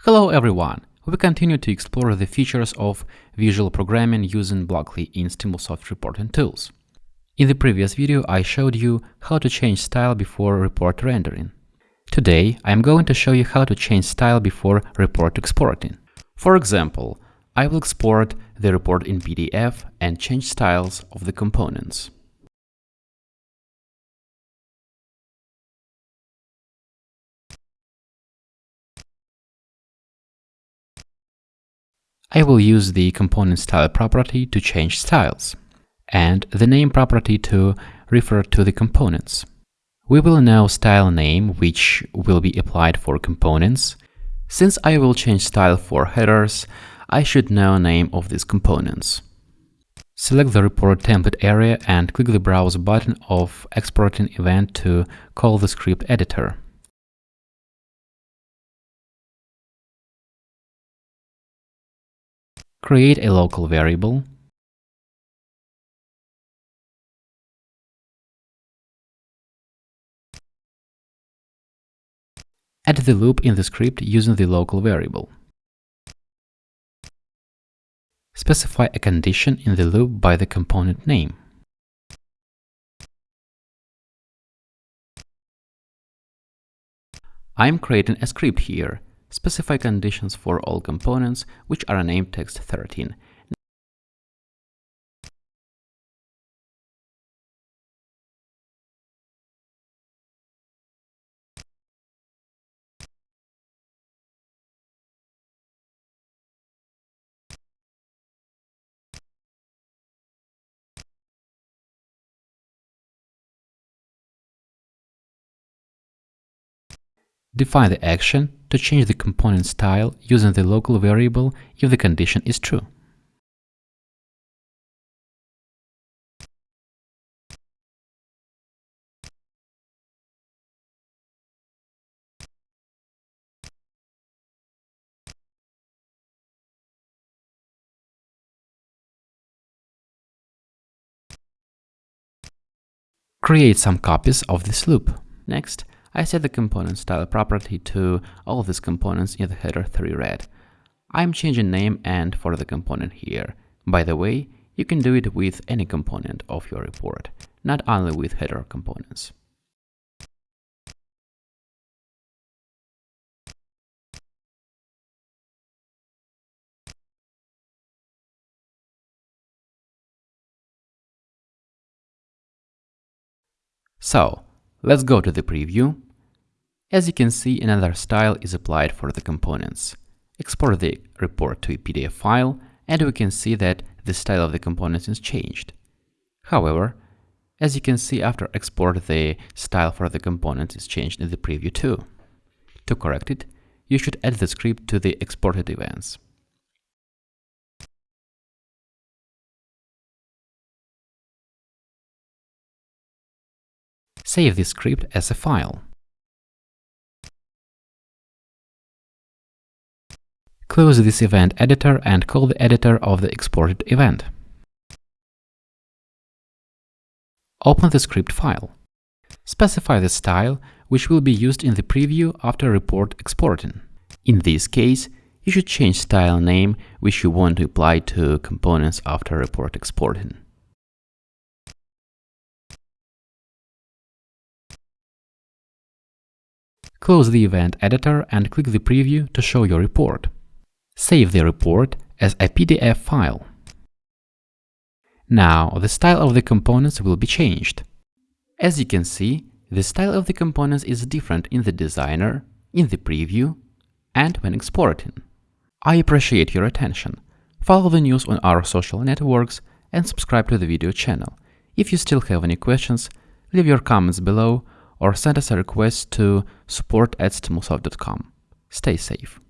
Hello everyone! We continue to explore the features of visual programming using Blockly in Stimulsoft reporting tools. In the previous video, I showed you how to change style before report rendering. Today, I am going to show you how to change style before report exporting. For example, I will export the report in PDF and change styles of the components. I will use the component style property to change styles, and the name property to refer to the components. We will know style name, which will be applied for components. Since I will change style for headers, I should know name of these components. Select the report template area and click the browse button of exporting event to call the script editor. Create a local variable, add the loop in the script using the local variable. Specify a condition in the loop by the component name. I'm creating a script here Specify conditions for all components, which are named text13. Define the action to change the component style using the local variable if the condition is true. Create some copies of this loop. Next, I set the component style property to all of these components in the header 3 red. I'm changing name and for the component here. By the way, you can do it with any component of your report, not only with header components. So, let's go to the preview as you can see, another style is applied for the components. Export the report to a PDF file, and we can see that the style of the components is changed. However, as you can see after export, the style for the components is changed in the preview too. To correct it, you should add the script to the exported events. Save this script as a file. Close this event editor and call the editor of the exported event. Open the script file. Specify the style, which will be used in the preview after report exporting. In this case, you should change style name, which you want to apply to components after report exporting. Close the event editor and click the preview to show your report. Save the report as a PDF file. Now, the style of the components will be changed. As you can see, the style of the components is different in the designer, in the preview, and when exporting. I appreciate your attention. Follow the news on our social networks and subscribe to the video channel. If you still have any questions, leave your comments below or send us a request to support at stimulsoft.com. Stay safe.